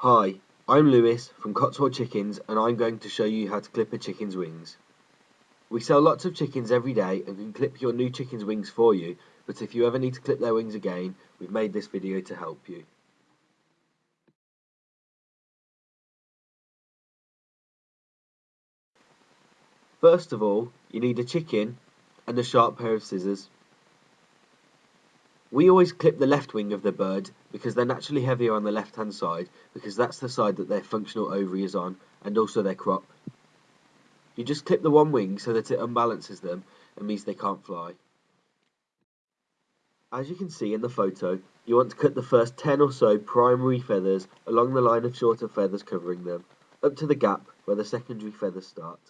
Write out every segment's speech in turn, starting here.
Hi, I'm Lewis from Cotswold Chickens and I'm going to show you how to clip a chicken's wings. We sell lots of chickens every day and can clip your new chicken's wings for you, but if you ever need to clip their wings again, we've made this video to help you. First of all, you need a chicken and a sharp pair of scissors. We always clip the left wing of the bird because they're naturally heavier on the left hand side because that's the side that their functional ovary is on and also their crop. You just clip the one wing so that it unbalances them and means they can't fly. As you can see in the photo, you want to cut the first 10 or so primary feathers along the line of shorter feathers covering them, up to the gap where the secondary feathers start.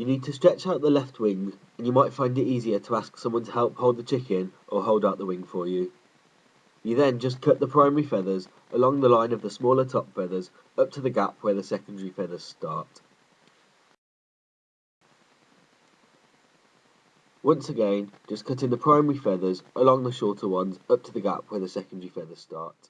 You need to stretch out the left wing and you might find it easier to ask someone to help hold the chicken or hold out the wing for you. You then just cut the primary feathers along the line of the smaller top feathers up to the gap where the secondary feathers start. Once again, just cut in the primary feathers along the shorter ones up to the gap where the secondary feathers start.